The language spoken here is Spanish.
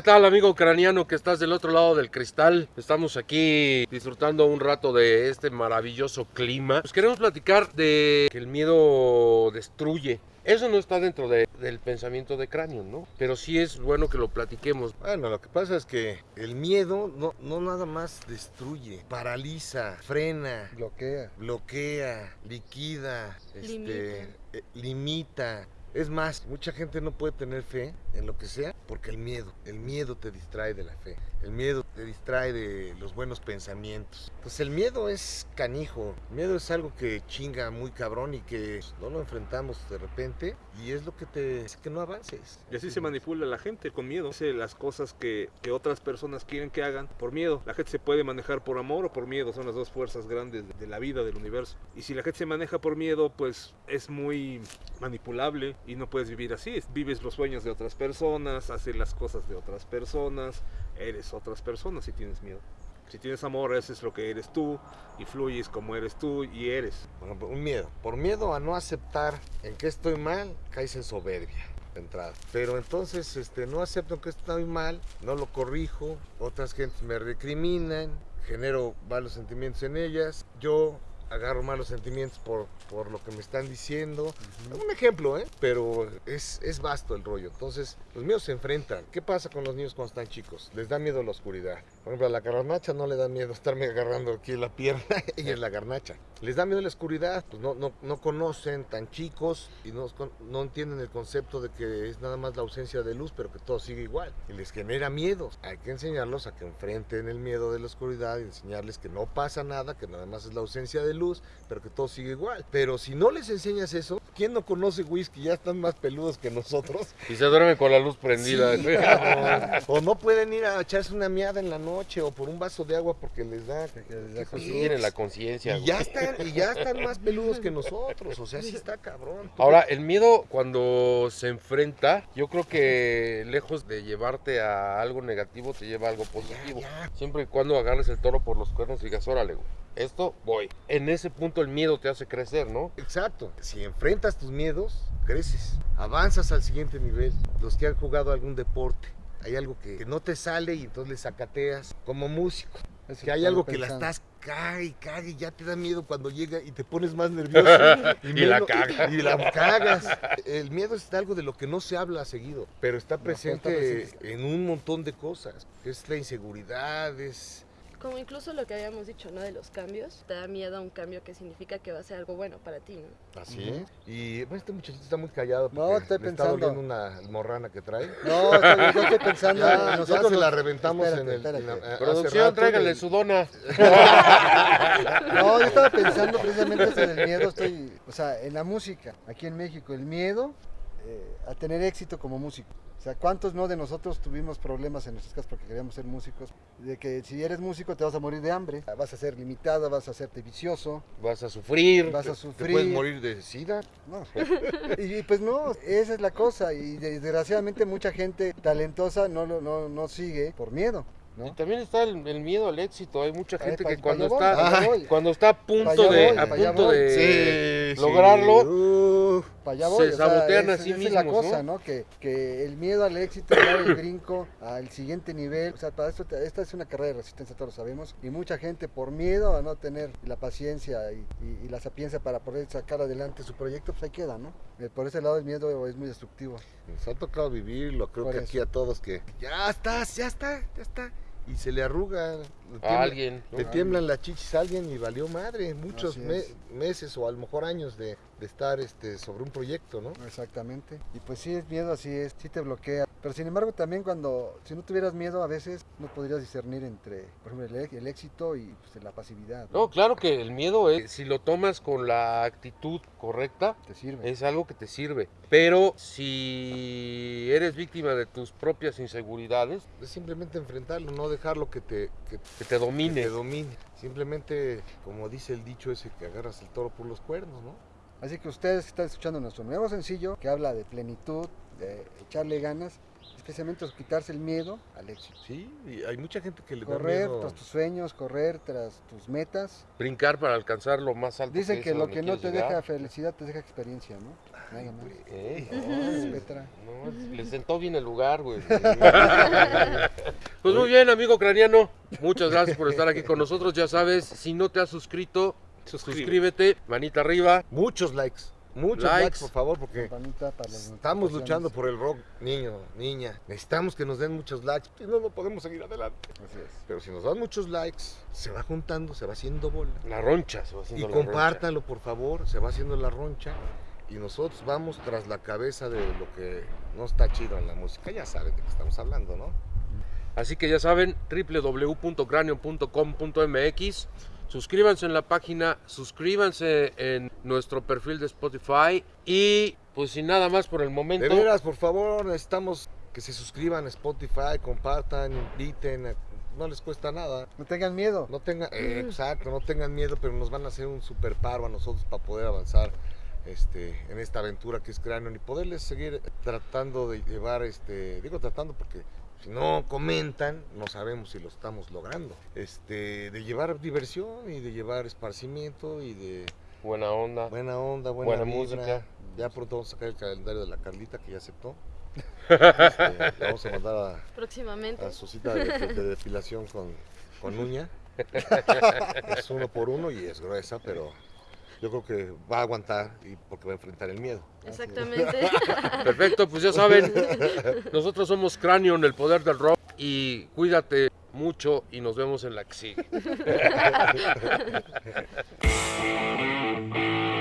¿Qué tal amigo ucraniano que estás del otro lado del cristal? Estamos aquí disfrutando un rato de este maravilloso clima. Pues queremos platicar de que el miedo destruye. Eso no está dentro de- del pensamiento de cráneo, ¿no? Pero sí es bueno que lo platiquemos. Bueno, lo que pasa es que el miedo no, no nada más destruye, paraliza, frena, Bloquea. bloquea, liquida, este, Limita. eh, limita. Es más, mucha gente no puede tener fe en lo que sea porque el miedo, el miedo te distrae de la fe, el miedo te distrae de los buenos pensamientos. Pues el miedo es canijo, el miedo es algo que chinga muy cabrón y que no lo enfrentamos de repente y es lo que te hace que no avances. Y así se manipula la gente con miedo. Hace las cosas que, otras personas quieren que hagan por miedo. La gente se puede manejar por amor o por miedo. Son las dos fuerzas grandes de, de la vida, del universo. Y si la gente se maneja por miedo, pues es muy manipulable y no puedes vivir así. Es- Vives los sueños de otras personas, haces las cosas de otras personas. Eres otras personas si tienes miedo. Si tienes amor, haces lo que eres tú y fluyes como eres tú y eres. Ejemplo, un miedo. Por miedo a no aceptar en que estoy mal, caes en soberbia de entrada. Pero entonces este, no acepto que estoy mal, no lo corrijo, otras gentes me recriminan, genero malos sentimientos en ellas, yo agarro malos sentimientos por, por lo que me están diciendo. Un ejemplo, ¿eh? Pero es, es vasto el rollo. Entonces, los miedos se enfrentan. ¿Qué pasa con los niños cuando están chicos? Les da miedo la oscuridad. Por ejemplo, a la garnacha no le da miedo estarme agarrando aquí la pierna. Ella es la garnacha. Les da miedo la oscuridad. Pues no, no, no conocen tan chicos y no, no entienden el concepto de que es nada más la ausencia de luz, pero que todo sigue igual. Y les genera miedo. Hay que enseñarlos a que enfrenten el miedo de la oscuridad y enseñarles que no pasa nada, que nada más es la ausencia de luz, pero que todo sigue igual. Pero si no les enseñas eso, ¿quién no conoce whisky? Ya están más peludos que nosotros. Y se duerme con la luz prendida. Sí, o no pueden ir a echarse una miada en la noche o por un vaso de agua porque les da. tienen la conciencia. Y ya están, y ya están más peludos que nosotros. O sea, sí está cabrón. Ahora, el miedo cuando se enfrenta, yo creo que lejos de llevarte a algo negativo, te lleva a algo positivo. ya. Siempre y cuando agarres el toro por los cuernos y digas, órale, güey, esto voy. En ese punto el miedo te hace crecer, ¿no? Exacto. Si enfrentas tus miedos, creces. Avanzas al siguiente nivel. Los que han jugado algún deporte. Hay algo que, que no te sale y entonces le sacateas. Como músico. Eso Que hay algo que la estás cague y y ya te da miedo cuando llega y te pones más nervioso. Y la menos- cagas. Y la cagas. El miedo es algo de lo que no se habla seguido, pero está No, presente está presente. en un montón de cosas. Es la inseguridad, es... Como incluso lo que habíamos dicho, ¿no? De los cambios. Te da miedo a un cambio que significa que va a ser algo bueno para ti, ¿no? Así es. Y bueno, este muchachito está muy callado No, estoy le está pensando. doliendo una morrana que trae. No, estoy, yo estoy pensando. Ya, en ya nosotros se la reventamos Espérate, en el... en la- Producción, rato tráigale y- su dona. No, yo estaba pensando precisamente eso del miedo. Estoy, o sea, en la música, aquí en México, el miedo eh, a tener éxito como músico. O sea, ¿cuántos no de nosotros tuvimos problemas en nuestras casas porque queríamos ser músicos? De que si eres músico te vas a morir de hambre, vas a ser limitado, vas a hacerte vicioso, Vas a sufrir. vas a ¿Te sufrir. puedes morir de sida? No. Y, y pues no, esa es la cosa. Y desgraciadamente mucha gente talentosa no, no, no sigue por miedo. Y ¿no? también está el, el miedo al éxito. Hay mucha Ay, gente pa- que cuando está, voy. cuando está a punto de, voy, a punto voy. de Sí, lograrlo, sí. Para allá se voy, o sea, sabotean a es- sí es la cosa, ¿no? ¿no? Que, que el miedo al éxito, dar el brinco al siguiente nivel, o sea, para esto, esta es una carrera de resistencia, todos lo sabemos, y mucha gente por miedo a no tener la paciencia y, y- y la sapiencia para poder sacar adelante su proyecto, pues ahí queda, ¿no? Eh, Por ese lado el miedo es muy destructivo. Nos ha tocado vivirlo, creo Por que eso. aquí a todos que ya estás, ya está, ya está. Y se le arruga. le a alguien. ¿no? Le tiemblan las chichis a alguien y valió madre. Muchos me- meses o a lo mejor años de, de estar este, sobre un proyecto, ¿no? Exactamente. Y pues sí, es miedo, así es, sí te bloquea. Pero sin embargo, también cuando, si no tuvieras miedo, a veces no podrías discernir entre, por ejemplo, el, e- el éxito y pues, la pasividad. No, claro que el miedo es, si lo tomas con la actitud correcta, Te sirve. es algo que te sirve. Pero si eres víctima de tus propias inseguridades, Es simplemente enfrentarlo, no dejarlo que te, que, que te que domine. te domine. Simplemente, como dice el dicho ese, que agarras el toro por los cuernos, ¿no? Así que ustedes que están escuchando nuestro nuevo sencillo, que habla de plenitud, de echarle ganas, especialmente es quitarse el miedo al éxito. Sí, y hay mucha gente que le da Correr miedo. tras tus sueños, correr tras tus metas. Brincar para alcanzar lo más alto. Dicen que a lo que no te llegar. deja felicidad te deja experiencia, ¿no? Nada más. No, Petra. no, le sentó bien el lugar, güey. Pues muy bien, amigo craniano. Muchas gracias por estar aquí con nosotros. Ya sabes, si no te has suscrito, Suscríbete, manita arriba. Muchos likes. Muchos Likes. likes, por favor, porque estamos luchando por el rock, niño, niña. Necesitamos que nos den muchos likes, si no, no podemos seguir adelante. Así es. Pero si nos dan muchos likes, se va juntando, se va haciendo bola. La roncha se va Y haciendo la roncha. compártanlo, por favor, se va haciendo la roncha. Y nosotros vamos tras la cabeza de lo que no está chido en la música. Ya saben de qué estamos hablando, ¿no? Así que ya saben, www.cranion.com.mx. Suscríbanse en la página, suscríbanse en nuestro perfil de Spotify y pues sin nada más por el momento. De veras, por favor, necesitamos que se suscriban a Spotify, compartan, inviten. a- No les cuesta nada. No tengan miedo. No tengan, eh, exacto, no tengan miedo, pero nos van a hacer un super paro a nosotros para poder avanzar este, en esta aventura que es Cranion y poderles seguir tratando de llevar, este, digo tratando porque si no comentan, no sabemos si lo estamos logrando. Este, de llevar diversión y de llevar esparcimiento y de Buena onda. buena onda, buena, Buena vibra. música. Ya pronto vamos a sacar el calendario de la Carlita que ya aceptó. Este, la vamos a mandar a, Próximamente. a su cita de, de depilación con, con uña. Es uno por uno y es gruesa, pero yo creo que va a aguantar y porque va a enfrentar el miedo. Exactamente. Perfecto, pues ya saben, nosotros somos Cranion, el poder del rock y cuídate mucho y nos vemos en la que sigue.